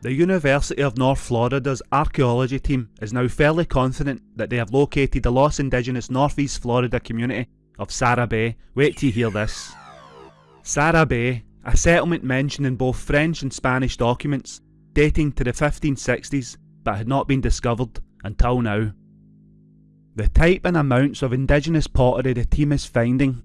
The University of North Florida's archaeology team is now fairly confident that they have located the lost indigenous northeast Florida community of Sarabay. Wait till you hear this. Sarabay, a settlement mentioned in both French and Spanish documents, dating to the 1560s but had not been discovered until now. The type and amounts of indigenous pottery the team is finding,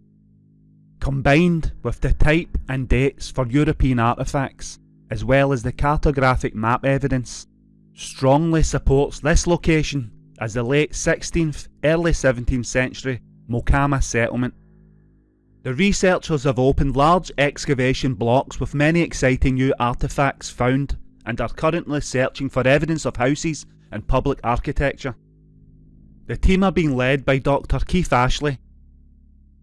combined with the type and dates for European artefacts, as well as the cartographic map evidence, strongly supports this location as the late 16th, early 17th century Mocama settlement. The researchers have opened large excavation blocks with many exciting new artefacts found and are currently searching for evidence of houses and public architecture. The team are being led by Dr Keith Ashley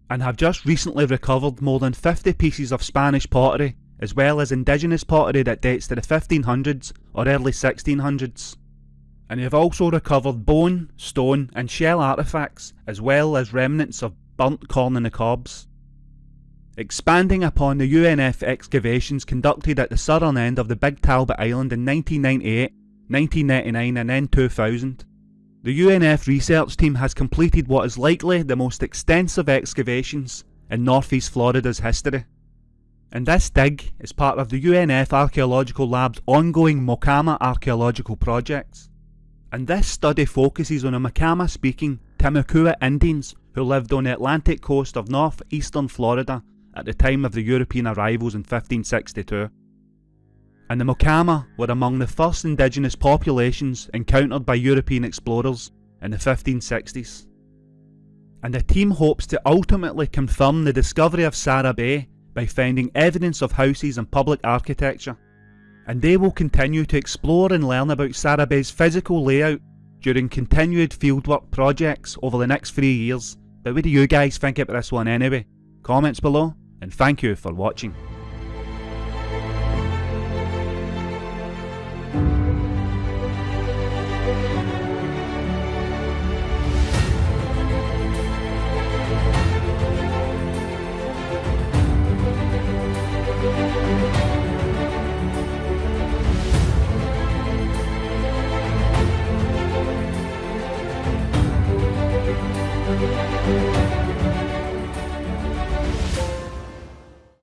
and have just recently recovered more than 50 pieces of Spanish pottery as well as indigenous pottery that dates to the 1500s or early 1600s. And they have also recovered bone, stone and shell artefacts as well as remnants of burnt corn in the cobs. Expanding upon the UNF excavations conducted at the southern end of the Big Talbot Island in 1998, 1999 and then 2000, the UNF research team has completed what is likely the most extensive excavations in northeast Florida's history. And this dig is part of the UNF Archaeological Lab's ongoing Mocama archaeological projects. And this study focuses on the Mocama speaking Timucua Indians who lived on the Atlantic coast of northeastern Florida at the time of the European arrivals in 1562. And the Mocama were among the first indigenous populations encountered by European explorers in the 1560s. And the team hopes to ultimately confirm the discovery of Sarabay by finding evidence of houses and public architecture. And they will continue to explore and learn about Sarah physical layout during continued fieldwork projects over the next three years. But what do you guys think about this one anyway? Comments below and thank you for watching.